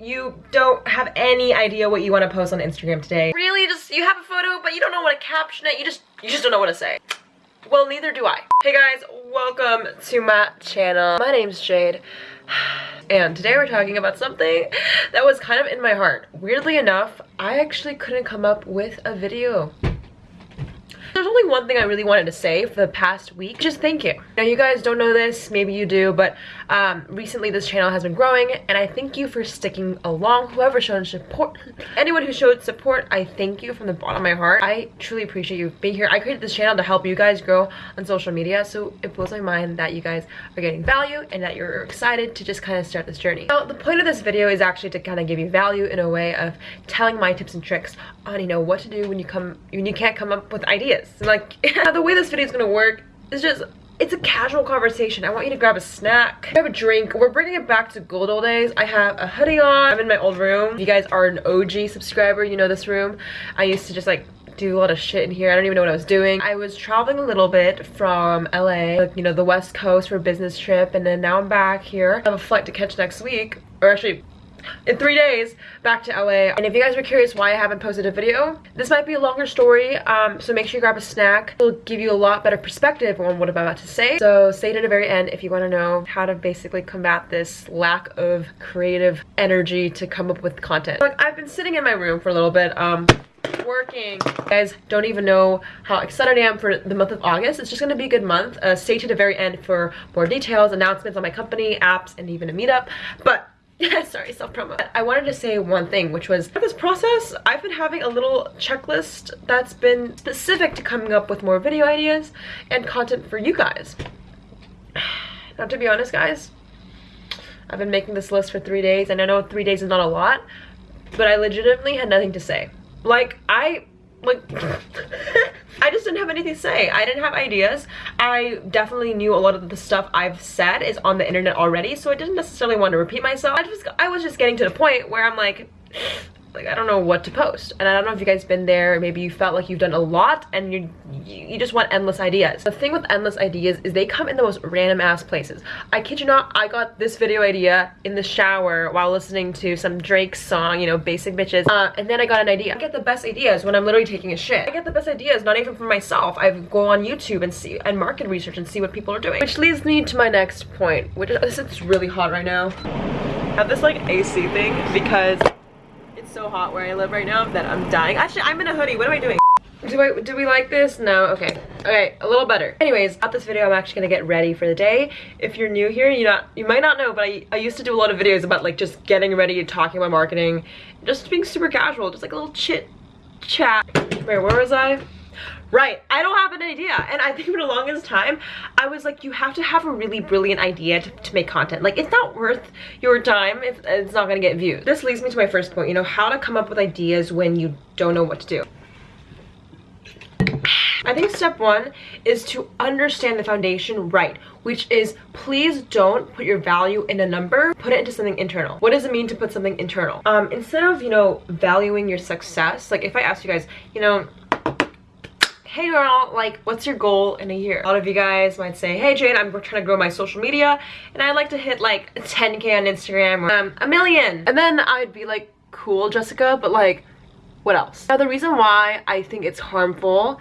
you don't have any idea what you want to post on Instagram today. Really, just you have a photo, but you don't know what to caption it. You just you just don't know what to say. Well, neither do I. Hey guys, welcome to my channel. My name's Jade. And today we're talking about something that was kind of in my heart. Weirdly enough, I actually couldn't come up with a video there's only one thing I really wanted to say for the past week. Just thank you. Now you guys don't know this, maybe you do, but um, recently this channel has been growing and I thank you for sticking along. Whoever showed support, anyone who showed support, I thank you from the bottom of my heart. I truly appreciate you being here. I created this channel to help you guys grow on social media, so it blows my mind that you guys are getting value and that you're excited to just kind of start this journey. Now, the point of this video is actually to kind of give you value in a way of telling my tips and tricks on, you know, what to do when you come, when you can't come up with ideas like, the way this video is gonna work is just it's a casual conversation. I want you to grab a snack, grab a drink. We're bringing it back to good old days. I have a hoodie on. I'm in my old room. If you guys are an OG subscriber, you know this room. I used to just like do a lot of shit in here. I don't even know what I was doing. I was traveling a little bit from LA, like, you know, the west coast for a business trip. And then now I'm back here. I have a flight to catch next week. Or actually, in three days back to LA. And if you guys were curious why I haven't posted a video, this might be a longer story, um, so make sure you grab a snack. It'll give you a lot better perspective on what I'm about to say. So stay to the very end if you want to know how to basically combat this lack of creative energy to come up with content. Like, I've been sitting in my room for a little bit, um, working. You guys don't even know how excited I am for the month of August. It's just gonna be a good month. Uh, stay to the very end for more details, announcements on my company, apps, and even a meetup. But sorry self-promo. I wanted to say one thing which was this process i've been having a little checklist that's been specific to coming up with more video ideas and content for you guys. Now to be honest guys i've been making this list for three days and i know three days is not a lot but i legitimately had nothing to say. Like i like I just didn't have anything to say. I didn't have ideas. I definitely knew a lot of the stuff I've said is on the internet already, so I didn't necessarily want to repeat myself. I just I was just getting to the point where I'm like like I don't know what to post. And I don't know if you guys been there maybe you felt like you've done a lot and you you just want endless ideas. The thing with endless ideas is they come in the most random ass places. I kid you not I got this video idea in the shower while listening to some Drake song you know basic bitches. Uh, and then I got an idea. I get the best ideas when I'm literally taking a shit. I get the best ideas not even for myself. I go on YouTube and see and market research and see what people are doing. Which leads me to my next point which is it's really hot right now. I have this like AC thing because hot where I live right now that I'm dying. Actually, I'm in a hoodie. What am I doing? Do I do we like this? No, okay. Okay, a little better. Anyways, at this video I'm actually gonna get ready for the day. If you're new here, you not you might not know, but I, I used to do a lot of videos about like just getting ready, talking about marketing, just being super casual, just like a little chit chat. Wait, where was I? Right, I don't have an idea. And I think for the longest time, I was like, you have to have a really brilliant idea to, to make content. Like, it's not worth your time if it's not gonna get views. This leads me to my first point, you know, how to come up with ideas when you don't know what to do. I think step one is to understand the foundation right, which is please don't put your value in a number, put it into something internal. What does it mean to put something internal? Um, instead of, you know, valuing your success, like if I ask you guys, you know, hey girl, like what's your goal in a year? A lot of you guys might say, hey Jane, I'm trying to grow my social media and I'd like to hit like 10k on Instagram or um, a million. And then I'd be like, cool Jessica, but like what else? Now the reason why I think it's harmful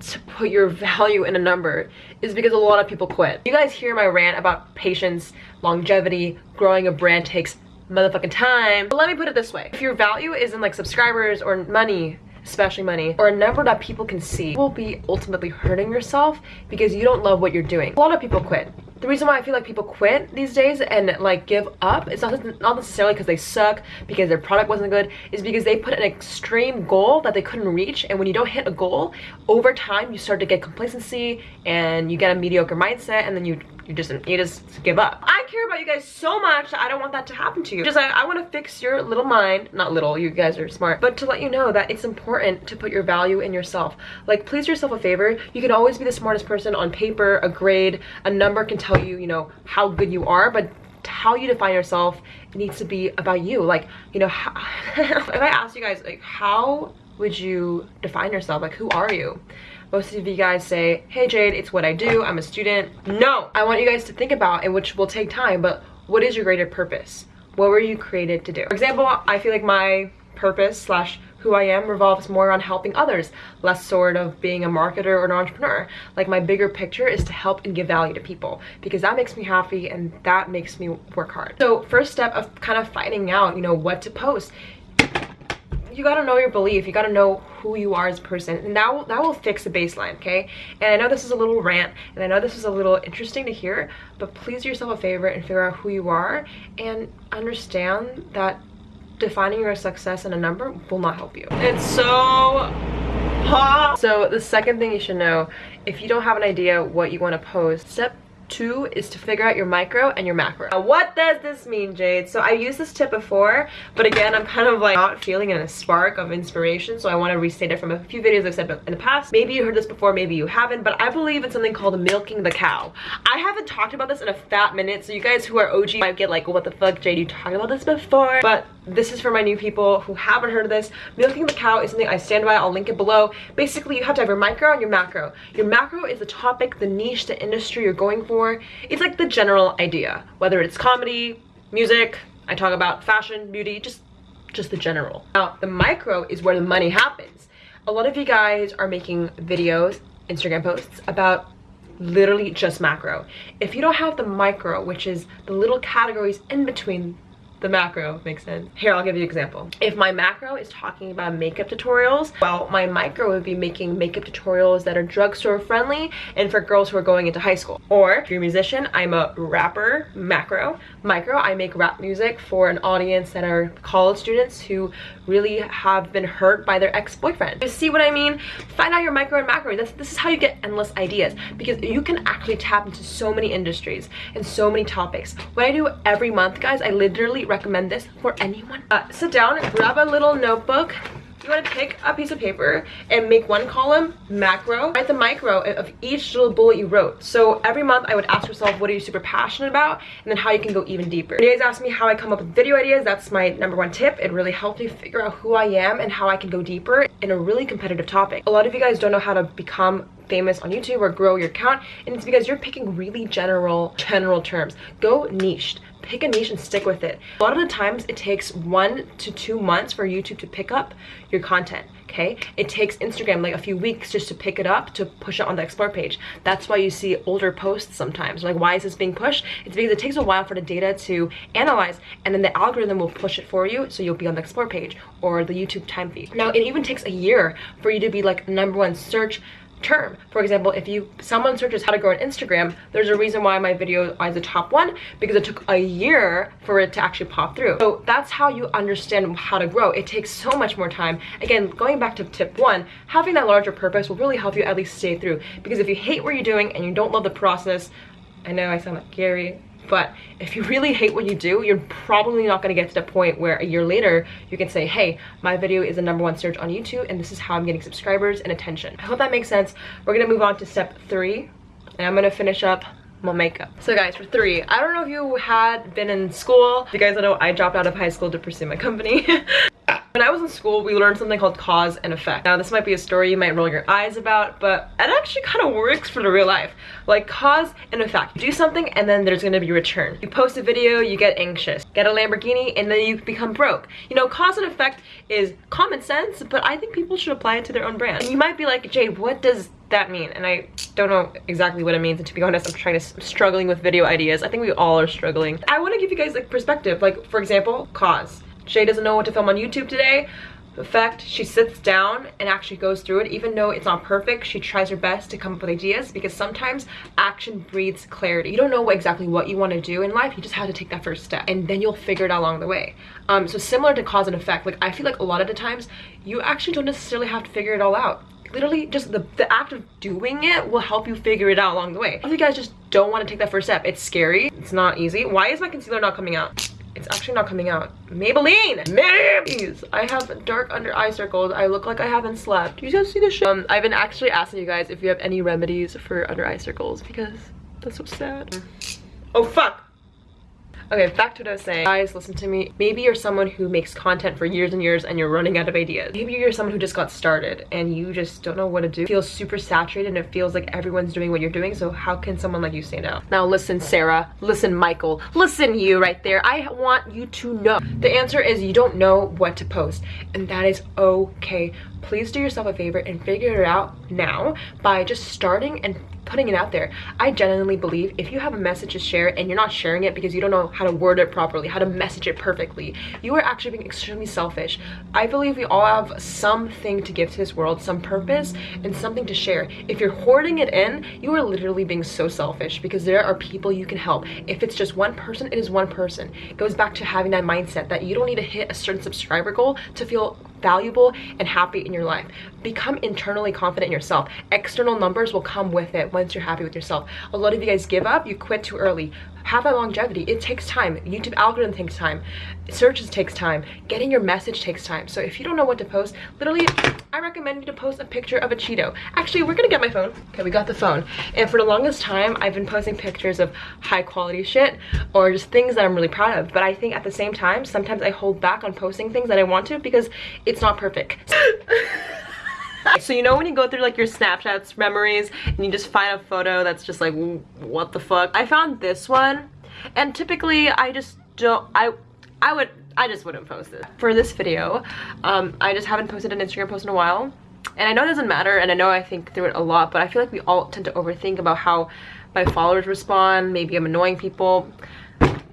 to put your value in a number is because a lot of people quit. You guys hear my rant about patience, longevity, growing a brand takes motherfucking time. But let me put it this way. If your value is in like subscribers or money, especially money, or a number that people can see, will be ultimately hurting yourself because you don't love what you're doing. A lot of people quit. The reason why I feel like people quit these days and like give up, it's not, not necessarily because they suck, because their product wasn't good, is because they put an extreme goal that they couldn't reach. And when you don't hit a goal, over time you start to get complacency and you get a mediocre mindset and then you you just you just give up. I care about you guys so much i don't want that to happen to you. Just i, I want to fix your little mind not little you guys are smart but to let you know that it's important to put your value in yourself. Like please yourself a favor. You can always be the smartest person on paper a grade a number can tell you you know how good you are but how you define yourself needs to be about you. Like you know how, if i ask you guys like how would you define yourself? Like who are you most of you guys say, hey Jade, it's what I do, I'm a student. No, I want you guys to think about, and which will take time, but what is your greater purpose? What were you created to do? For example, I feel like my purpose slash who I am revolves more on helping others, less sort of being a marketer or an entrepreneur. Like my bigger picture is to help and give value to people because that makes me happy and that makes me work hard. So first step of kind of finding out, you know, what to post you gotta know your belief. You gotta know who you are as a person. And that will that will fix the baseline okay? And i know this is a little rant and i know this is a little interesting to hear but please do yourself a favor and figure out who you are and understand that defining your success in a number will not help you. It's so hot. So the second thing you should know if you don't have an idea what you want to post step two is to figure out your micro and your macro. Now, what does this mean, Jade? So I used this tip before, but again, I'm kind of like not feeling in a spark of inspiration, so I want to restate it from a few videos I've said in the past. Maybe you heard this before, maybe you haven't, but I believe in something called milking the cow. I haven't talked about this in a fat minute, so you guys who are OG might get like, what the fuck, Jade, you talked about this before? But this is for my new people who haven't heard of this. Milking the cow is something I stand by. I'll link it below. Basically, you have to have your micro and your macro. Your macro is the topic, the niche, the industry you're going for. It's like the general idea, whether it's comedy, music, I talk about fashion, beauty, just, just the general. Now, the micro is where the money happens. A lot of you guys are making videos, Instagram posts about literally just macro. If you don't have the micro, which is the little categories in between the macro makes sense. Here, I'll give you an example. If my macro is talking about makeup tutorials, well, my micro would be making makeup tutorials that are drugstore friendly and for girls who are going into high school. Or if you're a musician, I'm a rapper, macro. Micro, I make rap music for an audience that are college students who really have been hurt by their ex-boyfriend. You see what I mean? Find out your micro and macro. This, this is how you get endless ideas because you can actually tap into so many industries and so many topics. What I do every month, guys, I literally recommend this for anyone. Uh, sit down, grab a little notebook, you want to pick a piece of paper and make one column macro. Write the micro of each little bullet you wrote. So every month i would ask yourself what are you super passionate about? And then how you can go even deeper. You guys ask me how i come up with video ideas. That's my number one tip. It really helped me figure out who i am and how i can go deeper in a really competitive topic. A lot of you guys don't know how to become famous on YouTube or grow your account and it's because you're picking really general general terms. Go niched pick a niche and stick with it. A lot of the times it takes one to two months for YouTube to pick up your content, okay? It takes Instagram like a few weeks just to pick it up to push it on the explore page. That's why you see older posts sometimes. Like why is this being pushed? It's because it takes a while for the data to analyze and then the algorithm will push it for you so you'll be on the explore page or the YouTube time feed. Now it even takes a year for you to be like number one search term. For example, if you someone searches how to grow on Instagram, there's a reason why my video is the top one because it took a year for it to actually pop through. So that's how you understand how to grow. It takes so much more time. Again, going back to tip one, having that larger purpose will really help you at least stay through because if you hate what you're doing and you don't love the process, I know I sound like Gary, but if you really hate what you do you're probably not going to get to the point where a year later you can say hey my video is the number one search on youtube and this is how i'm getting subscribers and attention. I hope that makes sense. We're gonna move on to step three and i'm gonna finish up my makeup. So guys for three i don't know if you had been in school. You guys know i dropped out of high school to pursue my company When I was in school, we learned something called cause and effect. Now, this might be a story you might roll your eyes about, but it actually kind of works for the real life. Like cause and effect. Do something and then there's gonna be return. You post a video, you get anxious. Get a Lamborghini and then you become broke. You know, cause and effect is common sense, but I think people should apply it to their own brand. And you might be like, Jade, what does that mean? And I don't know exactly what it means. And to be honest, I'm trying to, I'm struggling with video ideas. I think we all are struggling. I wanna give you guys like perspective. Like for example, cause Shay doesn't know what to film on YouTube today. Fact she sits down and actually goes through it, even though it's not perfect, she tries her best to come up with ideas because sometimes action breeds clarity. You don't know exactly what you want to do in life, you just have to take that first step and then you'll figure it out along the way. Um, so similar to cause and effect, like I feel like a lot of the times you actually don't necessarily have to figure it all out literally just the, the act of doing it will help you figure it out along the way. If you guys just don't want to take that first step, it's scary, it's not easy. Why is my concealer not coming out? It's actually not coming out. Maybelline! Maybelline! I have dark under eye circles. I look like I haven't slept. You guys see this shit? Um, I've been actually asking you guys if you have any remedies for under eye circles because that's so sad. Oh, fuck! Okay, back to what I was saying. Guys, listen to me. Maybe you're someone who makes content for years and years and you're running out of ideas. Maybe you're someone who just got started and you just don't know what to do. Feels super saturated and it feels like everyone's doing what you're doing. So how can someone like you stand out? Now listen, Sarah. Listen, Michael. Listen, you right there. I want you to know. The answer is you don't know what to post and that is okay. Please do yourself a favor and figure it out now by just starting and putting it out there. I genuinely believe if you have a message to share and you're not sharing it because you don't know how to word it properly, how to message it perfectly, you are actually being extremely selfish. I believe we all have something to give to this world, some purpose and something to share. If you're hoarding it in, you are literally being so selfish because there are people you can help. If it's just one person, it is one person. It goes back to having that mindset that you don't need to hit a certain subscriber goal to feel valuable and happy in your life. Become internally confident in yourself. External numbers will come with it once you're happy with yourself. A lot of you guys give up, you quit too early. Have that longevity. It takes time. YouTube algorithm takes time. Searches takes time. Getting your message takes time. So if you don't know what to post, literally, I recommend you to post a picture of a Cheeto. Actually, we're gonna get my phone. Okay, we got the phone. And for the longest time, I've been posting pictures of high quality shit or just things that I'm really proud of. But I think at the same time, sometimes I hold back on posting things that I want to because it's not perfect. so you know when you go through like your snapchats memories and you just find a photo that's just like what the fuck? I found this one and typically i just don't i i would i just wouldn't post it. For this video um i just haven't posted an instagram post in a while and i know it doesn't matter and i know i think through it a lot but i feel like we all tend to overthink about how my followers respond maybe i'm annoying people.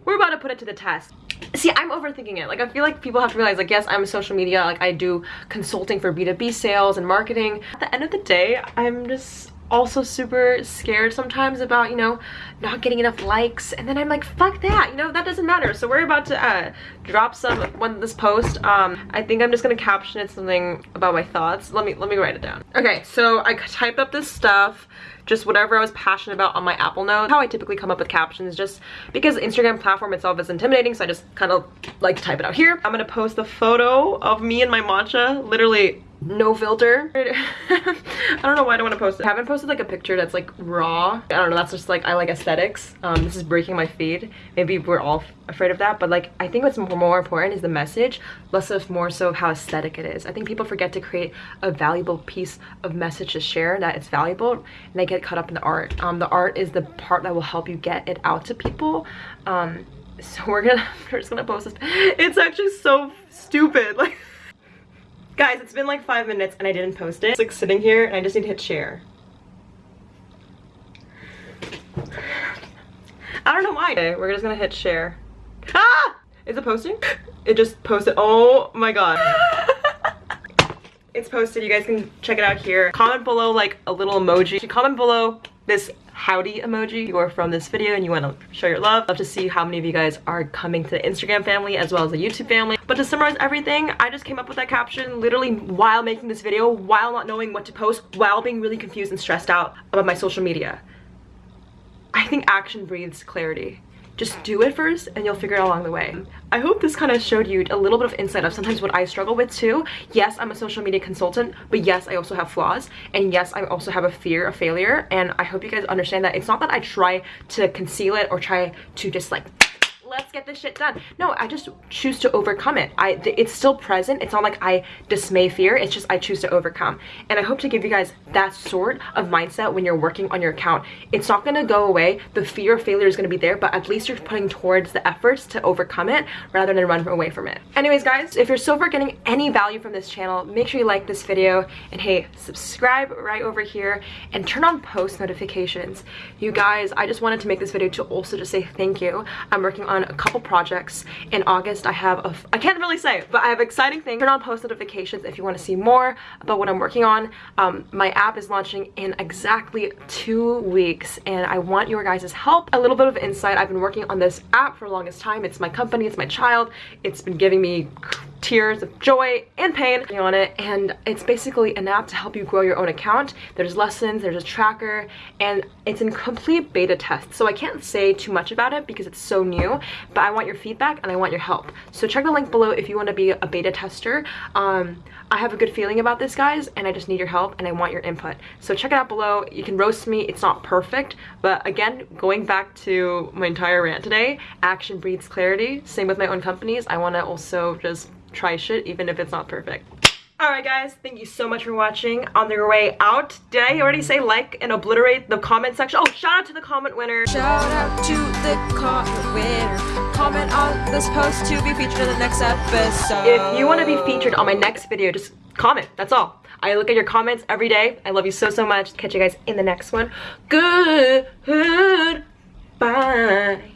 We're about to put it to the test see i'm overthinking it. Like i feel like people have to realize like yes i'm social media like i do consulting for b2b sales and marketing. At the end of the day i'm just also super scared sometimes about you know not getting enough likes. And then i'm like fuck that you know that doesn't matter. So we're about to uh drop some when this post. Um i think i'm just gonna caption it something about my thoughts. Let me let me write it down. Okay so i typed up this stuff just whatever I was passionate about on my Apple Note. How I typically come up with captions just because Instagram platform itself is intimidating so I just kind of like to type it out here. I'm gonna post the photo of me and my matcha literally no filter. I don't know why i don't want to post it. I haven't posted like a picture that's like raw. I don't know that's just like i like aesthetics. Um this is breaking my feed. Maybe we're all afraid of that but like i think what's more important is the message less of more so of how aesthetic it is. I think people forget to create a valuable piece of message to share that it's valuable and they get caught up in the art. Um the art is the part that will help you get it out to people. Um so we're gonna we're just gonna post this. It's actually so stupid. Like Guys, it's been like five minutes and I didn't post it. It's like sitting here and I just need to hit share. I don't know why. Okay, we're just gonna hit share. Ah! Is it posting? It just posted. Oh my god. it's posted. You guys can check it out here. Comment below like a little emoji. Comment below this howdy emoji you are from this video and you want to show your love. Love to see how many of you guys are coming to the Instagram family as well as the YouTube family. But to summarize everything, I just came up with that caption literally while making this video, while not knowing what to post, while being really confused and stressed out about my social media. I think action breathes clarity just do it first and you'll figure it out along the way. I hope this kind of showed you a little bit of insight of sometimes what I struggle with too. Yes, I'm a social media consultant, but yes, I also have flaws. And yes, I also have a fear of failure. And I hope you guys understand that it's not that I try to conceal it or try to just like let's get this shit done. No i just choose to overcome it. I it's still present. It's not like i dismay fear. It's just i choose to overcome. And i hope to give you guys that sort of mindset when you're working on your account. It's not going to go away. The fear of failure is going to be there but at least you're putting towards the efforts to overcome it rather than run away from it. Anyways guys if you're far getting any value from this channel make sure you like this video. And hey subscribe right over here and turn on post notifications. You guys i just wanted to make this video to also just say thank you. I'm working on on a couple projects. In August, I have a, I can't really say, but I have exciting things. Turn on post notifications if you want to see more about what I'm working on. Um, my app is launching in exactly two weeks and I want your guys' help. A little bit of insight. I've been working on this app for the longest time. It's my company, it's my child. It's been giving me tears of joy and pain on it. And it's basically an app to help you grow your own account. There's lessons there's a tracker and it's in complete beta test. So i can't say too much about it because it's so new but i want your feedback and i want your help. So check the link below if you want to be a beta tester. Um, i have a good feeling about this guys and i just need your help and i want your input. So check it out below. You can roast me. It's not perfect but again going back to my entire rant today action breeds clarity. Same with my own companies. I want to also just try shit even if it's not perfect. Alright guys, thank you so much for watching. On your way out, did I already say like and obliterate the comment section? Oh, shout out to the comment winner. Shout out to the comment winner. Comment on this post to be featured in the next episode. If you want to be featured on my next video, just comment. That's all. I look at your comments every day. I love you so, so much. Catch you guys in the next one. Good. Bye.